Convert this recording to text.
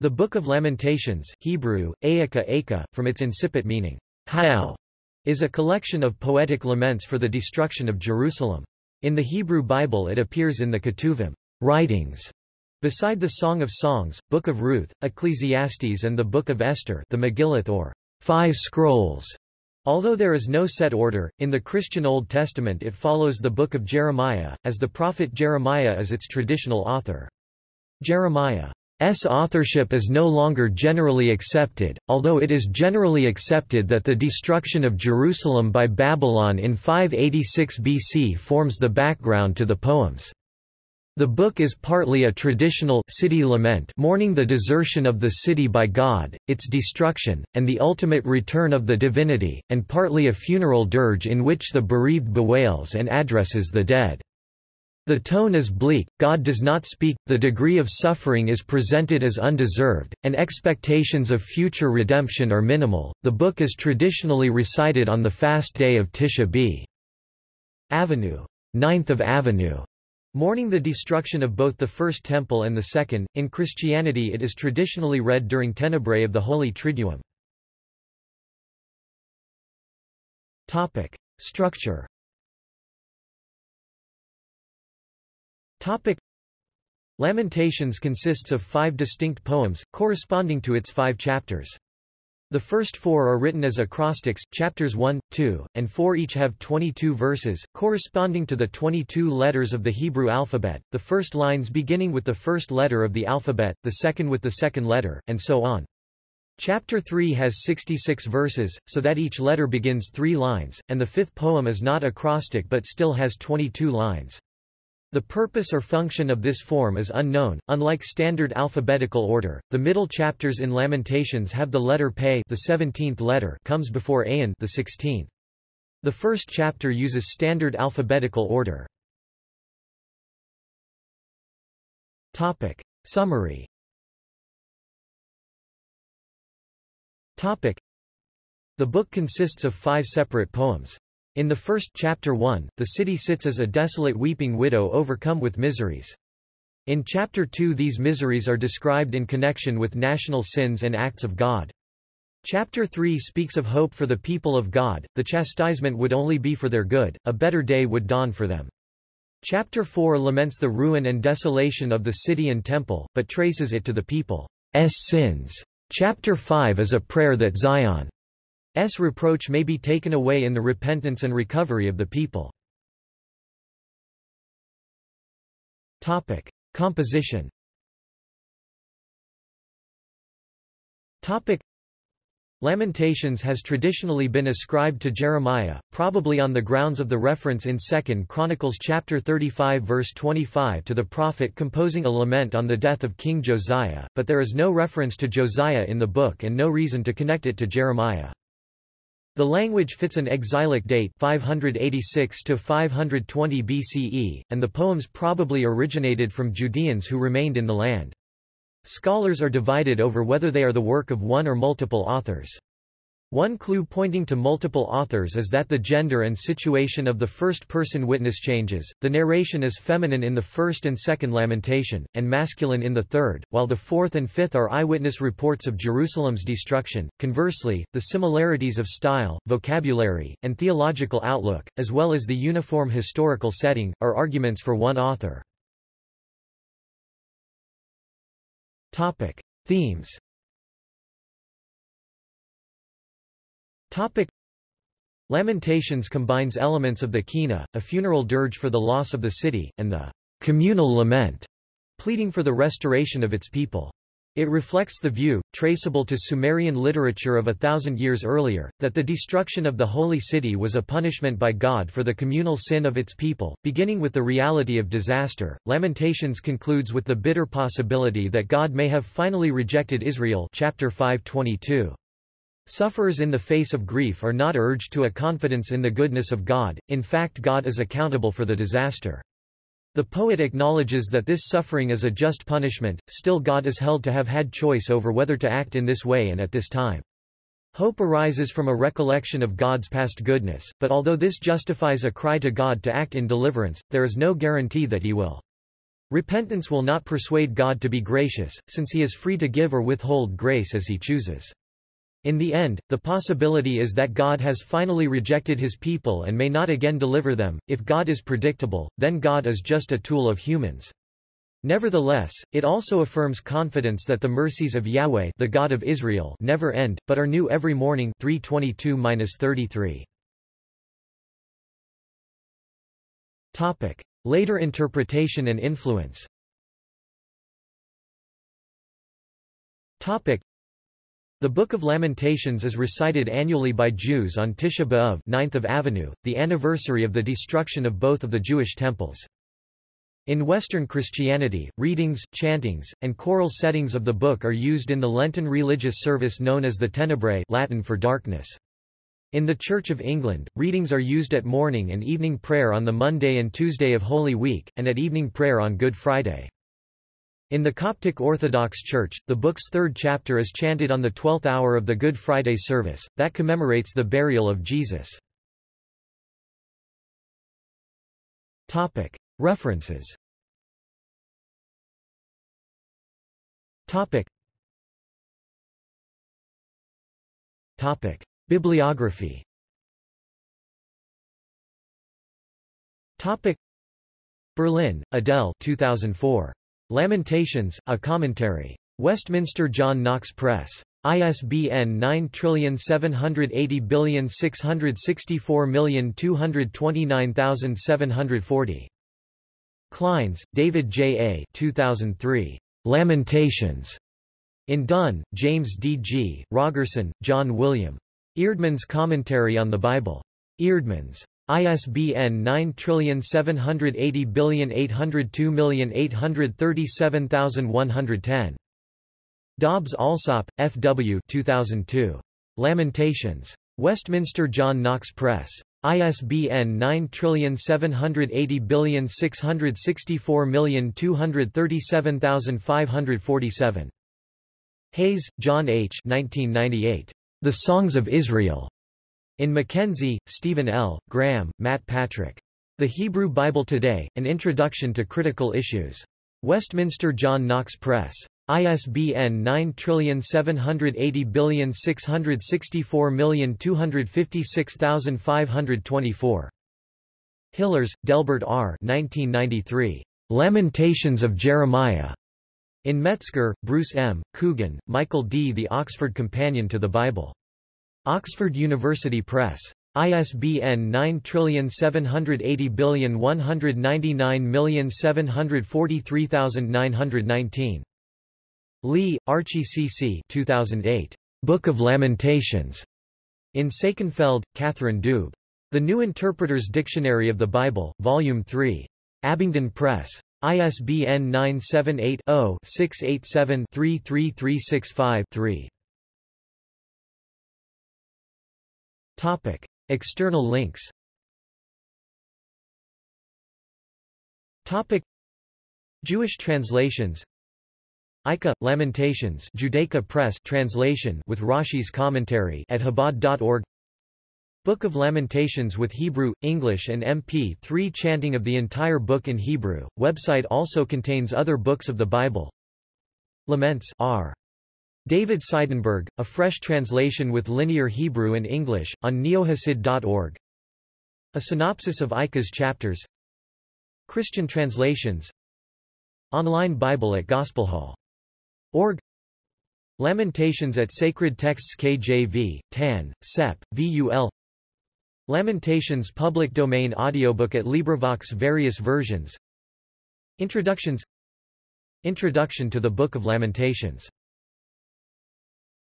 The Book of Lamentations Hebrew, Ayaka Aka, from its incipit meaning, is a collection of poetic laments for the destruction of Jerusalem. In the Hebrew Bible it appears in the Ketuvim writings, beside the Song of Songs, Book of Ruth, Ecclesiastes and the Book of Esther the Megillot or Five Scrolls. Although there is no set order, in the Christian Old Testament it follows the Book of Jeremiah, as the prophet Jeremiah is its traditional author. Jeremiah S. authorship is no longer generally accepted, although it is generally accepted that the destruction of Jerusalem by Babylon in 586 BC forms the background to the poems. The book is partly a traditional city lament mourning the desertion of the city by God, its destruction, and the ultimate return of the divinity, and partly a funeral dirge in which the bereaved bewails and addresses the dead. The tone is bleak, God does not speak, the degree of suffering is presented as undeserved, and expectations of future redemption are minimal. The book is traditionally recited on the fast day of Tisha B. Avenue, 9th of Avenue, mourning the destruction of both the First Temple and the Second. In Christianity, it is traditionally read during Tenebrae of the Holy Triduum. Topic: Structure. Topic Lamentations consists of five distinct poems, corresponding to its five chapters. The first four are written as acrostics, chapters 1, 2, and 4 each have 22 verses, corresponding to the 22 letters of the Hebrew alphabet, the first lines beginning with the first letter of the alphabet, the second with the second letter, and so on. Chapter 3 has 66 verses, so that each letter begins three lines, and the fifth poem is not acrostic but still has 22 lines. The purpose or function of this form is unknown. Unlike standard alphabetical order, the middle chapters in Lamentations have the letter Pe, the 17th letter, comes before Ayin, the 16th. The first chapter uses standard alphabetical order. Topic: Summary. Topic: The book consists of five separate poems. In the first chapter 1, the city sits as a desolate weeping widow overcome with miseries. In chapter 2 these miseries are described in connection with national sins and acts of God. Chapter 3 speaks of hope for the people of God, the chastisement would only be for their good, a better day would dawn for them. Chapter 4 laments the ruin and desolation of the city and temple, but traces it to the people's sins. Chapter 5 is a prayer that Zion S reproach may be taken away in the repentance and recovery of the people. Topic. Composition Topic. Lamentations has traditionally been ascribed to Jeremiah, probably on the grounds of the reference in 2 Chronicles chapter 35 verse 25 to the prophet composing a lament on the death of King Josiah, but there is no reference to Josiah in the book and no reason to connect it to Jeremiah. The language fits an exilic date 586 to 520 BCE, and the poems probably originated from Judeans who remained in the land. Scholars are divided over whether they are the work of one or multiple authors. One clue pointing to multiple authors is that the gender and situation of the first-person witness changes. The narration is feminine in the first and second lamentation, and masculine in the third, while the fourth and fifth are eyewitness reports of Jerusalem's destruction. Conversely, the similarities of style, vocabulary, and theological outlook, as well as the uniform historical setting, are arguments for one author. Topic: Themes Topic. Lamentations combines elements of the Kina, a funeral dirge for the loss of the city, and the communal lament, pleading for the restoration of its people. It reflects the view, traceable to Sumerian literature of a thousand years earlier, that the destruction of the holy city was a punishment by God for the communal sin of its people. Beginning with the reality of disaster, Lamentations concludes with the bitter possibility that God may have finally rejected Israel chapter 522. Sufferers in the face of grief are not urged to a confidence in the goodness of God, in fact God is accountable for the disaster. The poet acknowledges that this suffering is a just punishment, still God is held to have had choice over whether to act in this way and at this time. Hope arises from a recollection of God's past goodness, but although this justifies a cry to God to act in deliverance, there is no guarantee that he will. Repentance will not persuade God to be gracious, since he is free to give or withhold grace as he chooses. In the end, the possibility is that God has finally rejected his people and may not again deliver them. If God is predictable, then God is just a tool of humans. Nevertheless, it also affirms confidence that the mercies of Yahweh the God of Israel never end, but are new every morning 322-33. Topic. Later interpretation and influence Topic. The Book of Lamentations is recited annually by Jews on Tisha B'Av 9th of Avenue, the anniversary of the destruction of both of the Jewish temples. In Western Christianity, readings, chantings, and choral settings of the book are used in the Lenten religious service known as the Tenebrae Latin for darkness. In the Church of England, readings are used at morning and evening prayer on the Monday and Tuesday of Holy Week, and at evening prayer on Good Friday. In the Coptic Orthodox Church, the book's third chapter is chanted on the twelfth hour of the Good Friday service, that commemorates the burial of Jesus. References. Bibliography. Berlin, Adele 2004. Lamentations, A Commentary. Westminster John Knox Press. ISBN 9780664229740. Clines, David J. A. 2003. Lamentations. In Dunn, James D. G., Rogerson, John William. Eerdmans Commentary on the Bible. Eerdmans. ISBN 9780802837110. Dobbs Allsopp, F. W. 2002. Lamentations. Westminster John Knox Press. ISBN 9780664237547. Hayes, John H. 1998. The Songs of Israel. In McKenzie, Steven L., Graham, Matt Patrick. The Hebrew Bible Today, An Introduction to Critical Issues. Westminster John Knox Press. ISBN 9780664256524. Hillers, Delbert R. 1993. Lamentations of Jeremiah. In Metzger, Bruce M., Coogan, Michael D. The Oxford Companion to the Bible. Oxford University Press. ISBN 9780199743919. Lee, Archie C. C. 2008. Book of Lamentations. In Sakenfeld, Katharine Doob. The New Interpreter's Dictionary of the Bible, Volume 3. Abingdon Press. ISBN 978 0 687 33365 3. Topic. External links Topic. Jewish translations Eichah, Lamentations Judaica Press translation with Rashi's commentary at Chabad.org Book of Lamentations with Hebrew, English and MP3 chanting of the entire book in Hebrew. Website also contains other books of the Bible. Laments R. David Seidenberg, a fresh translation with linear Hebrew and English, on neohasid.org. A synopsis of Eichah's chapters. Christian translations. Online Bible at Gospelhall.org. Lamentations at Sacred Texts KJV, TAN, SEP, VUL. Lamentations public domain audiobook at LibriVox various versions. Introductions Introduction to the Book of Lamentations